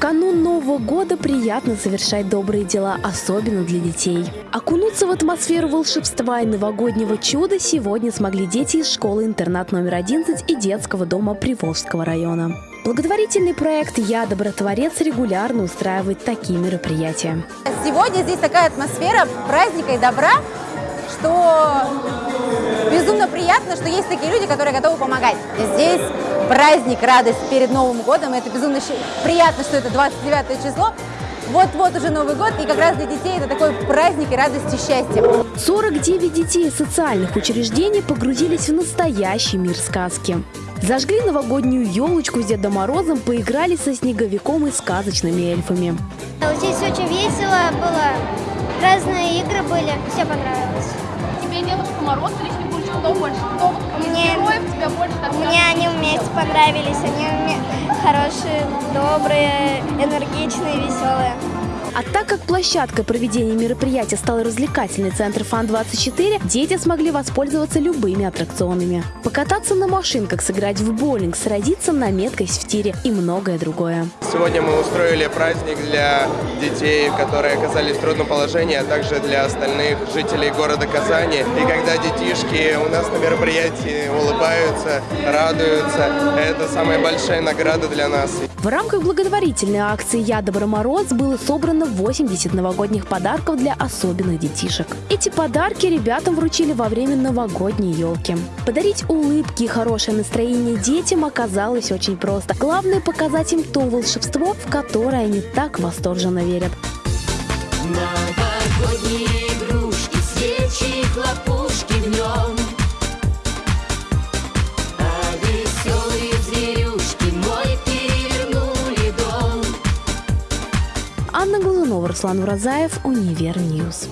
канун Нового года приятно совершать добрые дела, особенно для детей. Окунуться в атмосферу волшебства и новогоднего чуда сегодня смогли дети из школы-интернат номер 11 и детского дома Приволжского района. Благотворительный проект «Я добротворец» регулярно устраивает такие мероприятия. Сегодня здесь такая атмосфера праздника и добра, что безумно приятно, что есть такие люди, которые готовы помогать. Здесь праздник, радость перед Новым годом. Это безумно приятно, что это 29 число. Вот-вот уже Новый год, и как раз для детей это такой праздник и радость и счастье. 49 детей из социальных учреждений погрузились в настоящий мир сказки. Зажгли новогоднюю елочку с Дедом Морозом, поиграли со снеговиком и сказочными эльфами. Здесь очень весело было, разные игры были, все понравилось. Тебе Дедушка Мороз или Снегурочка, кто больше? Кто Мне, вместе понравились, они хорошие, добрые, энергичные, веселые. А так как площадкой проведения мероприятия стал развлекательный центр ФАН-24, дети смогли воспользоваться любыми аттракционами. Покататься на машинках, сыграть в боулинг, сразиться на меткость в тире и многое другое. Сегодня мы устроили праздник для детей, которые оказались в трудном положении, а также для остальных жителей города Казани. И когда детишки у нас на мероприятии улыбаются, радуются, это самая большая награда для нас. В рамках благотворительной акции «Я Добромороз» было собрано 80 новогодних подарков для особенных детишек. Эти подарки ребятам вручили во время новогодней елки. Подарить улыбки и хорошее настроение детям оказалось очень просто. Главное показать им то волшебство, в которое они так восторженно верят. Анна Глазунова, Руслан Уразаев, Универ Ньюс.